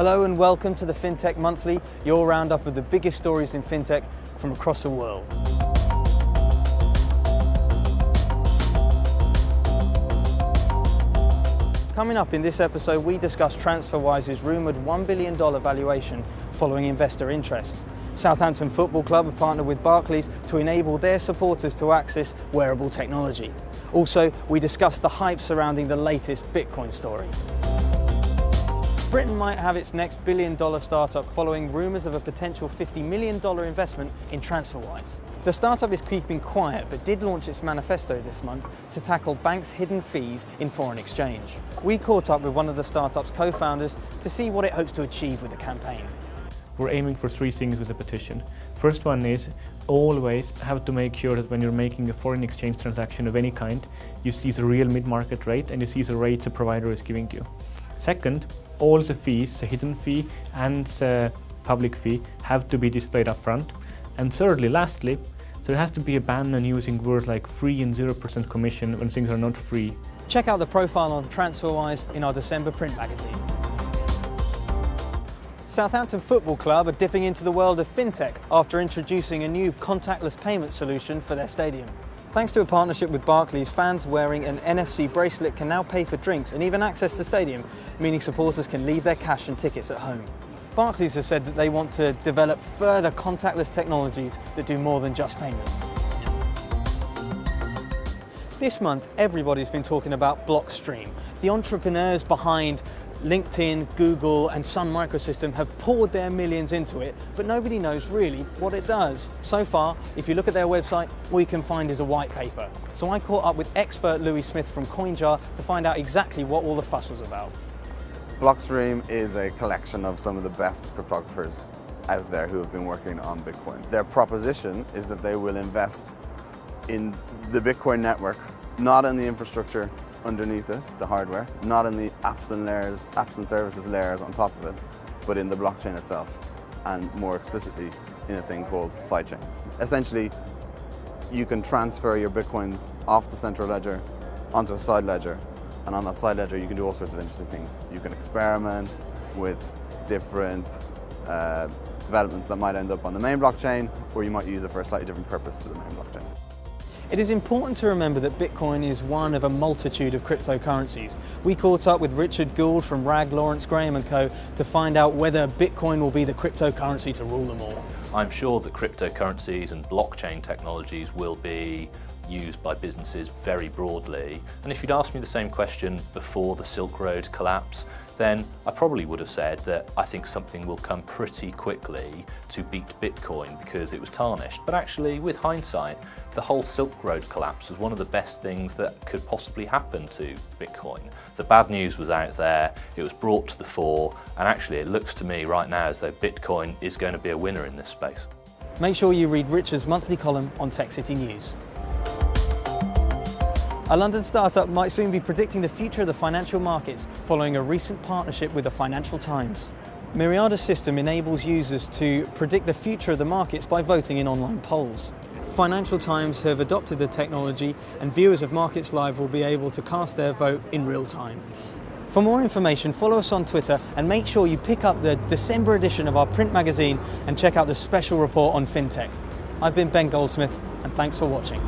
Hello and welcome to the FinTech Monthly, your roundup of the biggest stories in FinTech from across the world. Coming up in this episode, we discuss TransferWise's rumoured $1 billion valuation following investor interest. Southampton Football Club have partnered with Barclays to enable their supporters to access wearable technology. Also, we discuss the hype surrounding the latest Bitcoin story. Britain might have its next billion dollar startup following rumours of a potential $50 million investment in TransferWise. The startup is keeping quiet but did launch its manifesto this month to tackle banks' hidden fees in foreign exchange. We caught up with one of the startup's co-founders to see what it hopes to achieve with the campaign. We're aiming for three things with the petition. First one is always have to make sure that when you're making a foreign exchange transaction of any kind, you see the real mid-market rate and you see the rate the provider is giving you. Second, all the fees, the hidden fee and the public fee, have to be displayed up front. And thirdly, lastly, there has to be a ban on using words like free and 0% commission when things are not free. Check out the profile on TransferWise in our December print magazine. Southampton Football Club are dipping into the world of fintech after introducing a new contactless payment solution for their stadium. Thanks to a partnership with Barclays, fans wearing an NFC bracelet can now pay for drinks and even access the stadium, meaning supporters can leave their cash and tickets at home. Barclays have said that they want to develop further contactless technologies that do more than just payments. This month, everybody's been talking about Blockstream. The entrepreneurs behind LinkedIn, Google and Sun Microsystem have poured their millions into it, but nobody knows really what it does. So far, if you look at their website, all you can find is a white paper. So I caught up with expert Louis Smith from CoinJar to find out exactly what all the fuss was about. Blockstream is a collection of some of the best cryptographers out there who have been working on Bitcoin. Their proposition is that they will invest in the Bitcoin network, not in the infrastructure underneath it, the hardware, not in the apps and layers, apps and services layers on top of it, but in the blockchain itself, and more explicitly in a thing called sidechains. Essentially, you can transfer your Bitcoins off the central ledger onto a side ledger, and on that side ledger you can do all sorts of interesting things. You can experiment with different uh, developments that might end up on the main blockchain, or you might use it for a slightly different purpose to the main blockchain. It is important to remember that Bitcoin is one of a multitude of cryptocurrencies. We caught up with Richard Gould from RAG Lawrence Graham & Co. to find out whether Bitcoin will be the cryptocurrency to rule them all. I'm sure that cryptocurrencies and blockchain technologies will be used by businesses very broadly. And if you'd asked me the same question before the Silk Road collapse, then I probably would have said that I think something will come pretty quickly to beat Bitcoin because it was tarnished. But actually, with hindsight, the whole Silk Road collapse was one of the best things that could possibly happen to Bitcoin. The bad news was out there, it was brought to the fore, and actually it looks to me right now as though Bitcoin is going to be a winner in this space. Make sure you read Richard's monthly column on Tech City News. A London startup might soon be predicting the future of the financial markets following a recent partnership with the Financial Times. Myriada's system enables users to predict the future of the markets by voting in online polls. Financial Times have adopted the technology and viewers of Markets Live will be able to cast their vote in real time. For more information, follow us on Twitter and make sure you pick up the December edition of our print magazine and check out the special report on FinTech. I've been Ben Goldsmith and thanks for watching.